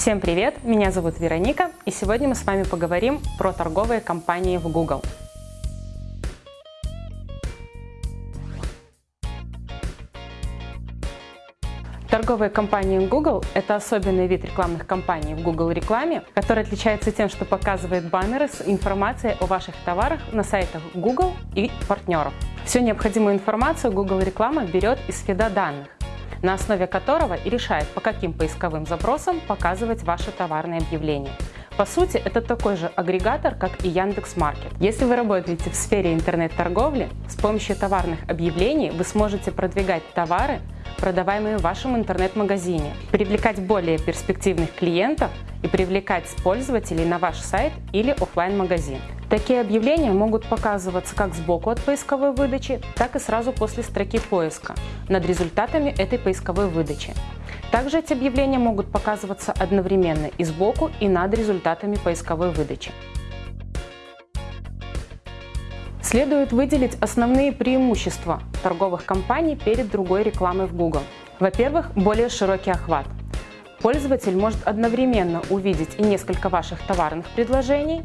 Всем привет! Меня зовут Вероника, и сегодня мы с вами поговорим про торговые компании в Google. Торговые компании Google – это особенный вид рекламных кампаний в Google рекламе, который отличается тем, что показывает баннеры с информацией о ваших товарах на сайтах Google и партнеров. Всю необходимую информацию Google реклама берет из фида данных, на основе которого и решает, по каким поисковым запросам показывать ваши товарные объявления. По сути, это такой же агрегатор, как и Яндекс.Маркет. Если вы работаете в сфере интернет-торговли, с помощью товарных объявлений вы сможете продвигать товары, продаваемые в вашем интернет-магазине, привлекать более перспективных клиентов и привлекать пользователей на ваш сайт или офлайн магазин Такие объявления могут показываться как сбоку от поисковой выдачи, так и сразу после строки поиска над результатами этой поисковой выдачи. Также эти объявления могут показываться одновременно и сбоку, и над результатами поисковой выдачи. Следует выделить основные преимущества торговых компаний перед другой рекламой в Google. Во-первых, более широкий охват. Пользователь может одновременно увидеть и несколько ваших товарных предложений,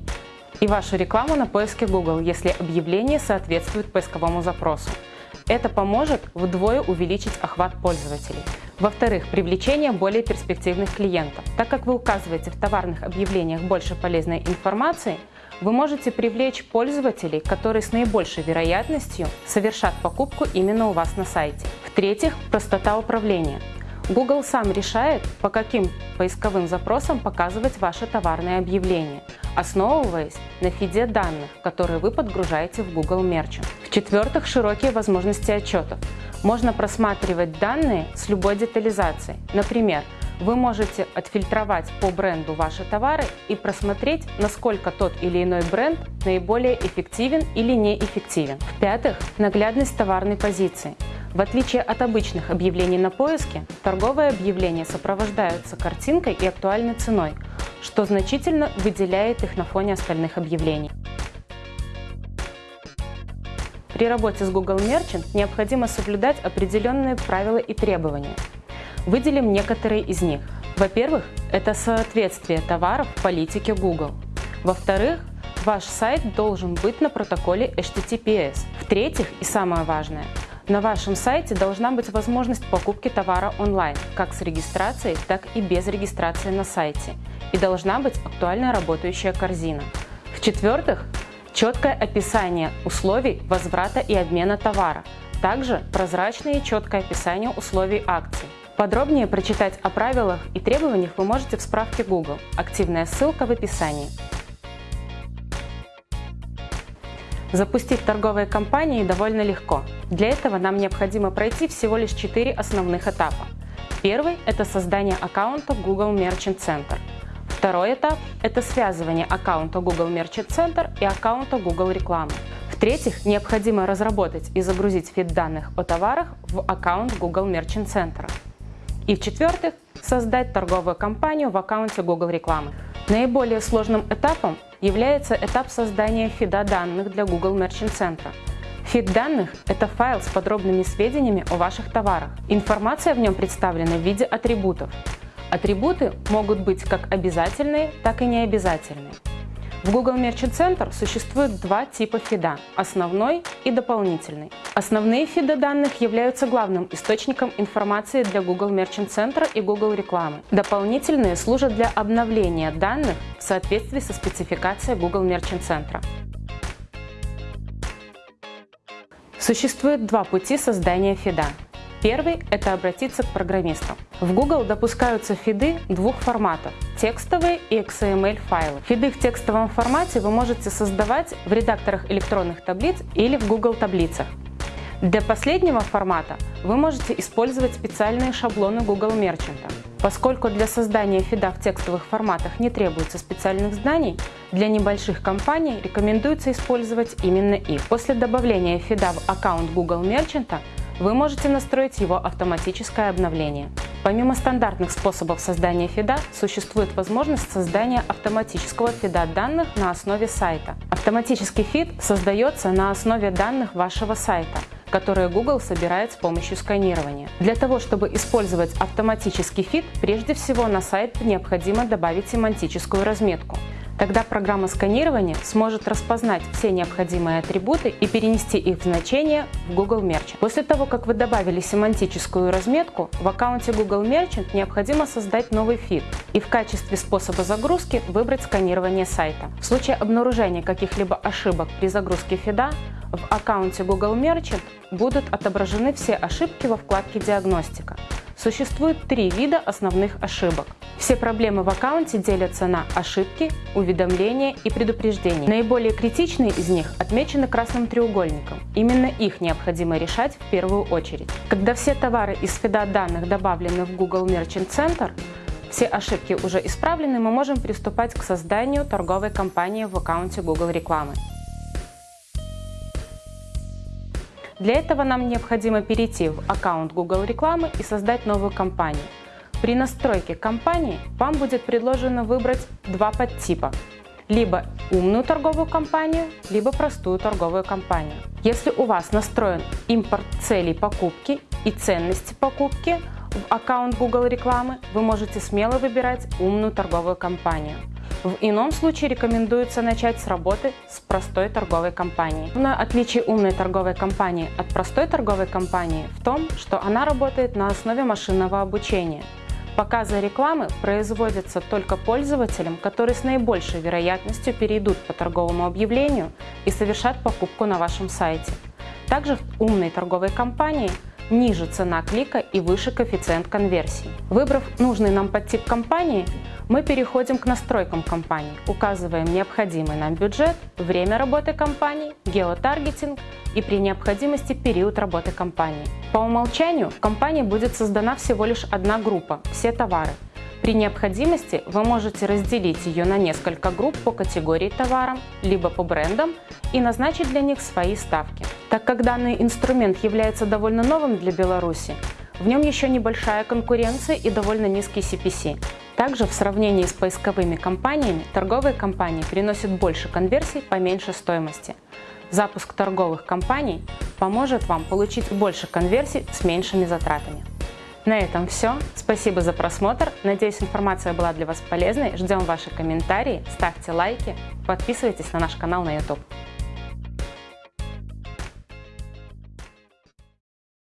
и вашу рекламу на поиске Google, если объявление соответствует поисковому запросу. Это поможет вдвое увеличить охват пользователей. Во-вторых, привлечение более перспективных клиентов. Так как вы указываете в товарных объявлениях больше полезной информации, вы можете привлечь пользователей, которые с наибольшей вероятностью совершат покупку именно у вас на сайте. В-третьих, простота управления. Google сам решает, по каким поисковым запросам показывать ваши товарные объявления, основываясь на фиде данных, которые вы подгружаете в Google Merchant. В-четвертых, широкие возможности отчетов. Можно просматривать данные с любой детализацией. Например, вы можете отфильтровать по бренду ваши товары и просмотреть, насколько тот или иной бренд наиболее эффективен или неэффективен. В-пятых, наглядность товарной позиции. В отличие от обычных объявлений на поиске, торговые объявления сопровождаются картинкой и актуальной ценой, что значительно выделяет их на фоне остальных объявлений. При работе с Google Merchant необходимо соблюдать определенные правила и требования. Выделим некоторые из них. Во-первых, это соответствие товаров политике Google. Во-вторых, ваш сайт должен быть на протоколе HTTPS. В-третьих, и самое важное, на вашем сайте должна быть возможность покупки товара онлайн, как с регистрацией, так и без регистрации на сайте. И должна быть актуально работающая корзина. В-четвертых, четкое описание условий возврата и обмена товара. Также прозрачное и четкое описание условий акций. Подробнее прочитать о правилах и требованиях вы можете в справке Google. Активная ссылка в описании. Запустить торговые компании довольно легко. Для этого нам необходимо пройти всего лишь 4 основных этапа. Первый – это создание аккаунта Google Merchant Center. Второй этап – это связывание аккаунта Google Merchant Center и аккаунта Google Рекламы. В-третьих, необходимо разработать и загрузить фид данных о товарах в аккаунт Google Merchant Center. И в-четвертых, создать торговую компанию в аккаунте Google Рекламы. Наиболее сложным этапом является этап создания фида данных для Google Merchant Center. Фид данных – это файл с подробными сведениями о ваших товарах. Информация в нем представлена в виде атрибутов. Атрибуты могут быть как обязательные, так и необязательные. В Google Merchant Center существует два типа фида – основной и дополнительный. Основные фиды данных являются главным источником информации для Google Merchant Center и Google рекламы. Дополнительные служат для обновления данных в соответствии со спецификацией Google Merchant Center. Существует два пути создания фида. Первый – это обратиться к программистам. В Google допускаются фиды двух форматов – текстовые и XML файлы. Фиды в текстовом формате вы можете создавать в редакторах электронных таблиц или в Google таблицах. Для последнего формата вы можете использовать специальные шаблоны Google Merchant. Поскольку для создания фида в текстовых форматах не требуется специальных знаний, для небольших компаний рекомендуется использовать именно их. После добавления фида в аккаунт Google Merchant вы можете настроить его автоматическое обновление. Помимо стандартных способов создания фида, существует возможность создания автоматического фида данных на основе сайта. Автоматический фид создается на основе данных вашего сайта, которые Google собирает с помощью сканирования. Для того, чтобы использовать автоматический фид, прежде всего на сайт необходимо добавить семантическую разметку. Тогда программа сканирования сможет распознать все необходимые атрибуты и перенести их значения в Google Merchant. После того, как вы добавили семантическую разметку, в аккаунте Google Merchant необходимо создать новый фид и в качестве способа загрузки выбрать сканирование сайта. В случае обнаружения каких-либо ошибок при загрузке фида, в аккаунте Google Merchant будут отображены все ошибки во вкладке «Диагностика». Существует три вида основных ошибок. Все проблемы в аккаунте делятся на ошибки, уведомления и предупреждения. Наиболее критичные из них отмечены красным треугольником. Именно их необходимо решать в первую очередь. Когда все товары из фида данных добавлены в Google Merchant Center, все ошибки уже исправлены, мы можем приступать к созданию торговой кампании в аккаунте Google рекламы. Для этого нам необходимо перейти в аккаунт Google рекламы и создать новую кампанию. При настройке кампании вам будет предложено выбрать два подтипа либо умную торговую кампанию, либо простую торговую кампанию. Если у вас настроен импорт целей покупки и ценности покупки в аккаунт Google рекламы, вы можете смело выбирать умную торговую кампанию. В ином случае рекомендуется начать с работы с простой торговой компанией. Основное отличие умной торговой компании от простой торговой компании в том, что она работает на основе машинного обучения. Показы рекламы производятся только пользователям, которые с наибольшей вероятностью перейдут по торговому объявлению и совершат покупку на вашем сайте. Также в умной торговой компании ниже цена клика и выше коэффициент конверсии. Выбрав нужный нам подтип компании, мы переходим к настройкам компании, указываем необходимый нам бюджет, время работы компании, геотаргетинг и при необходимости период работы компании. По умолчанию в компании будет создана всего лишь одна группа – все товары. При необходимости вы можете разделить ее на несколько групп по категории товарам, либо по брендам и назначить для них свои ставки. Так как данный инструмент является довольно новым для Беларуси, в нем еще небольшая конкуренция и довольно низкий CPC. Также в сравнении с поисковыми компаниями торговые компании приносят больше конверсий по меньшей стоимости. Запуск торговых компаний поможет вам получить больше конверсий с меньшими затратами. На этом все. Спасибо за просмотр. Надеюсь, информация была для вас полезной. Ждем ваши комментарии, ставьте лайки, подписывайтесь на наш канал на YouTube.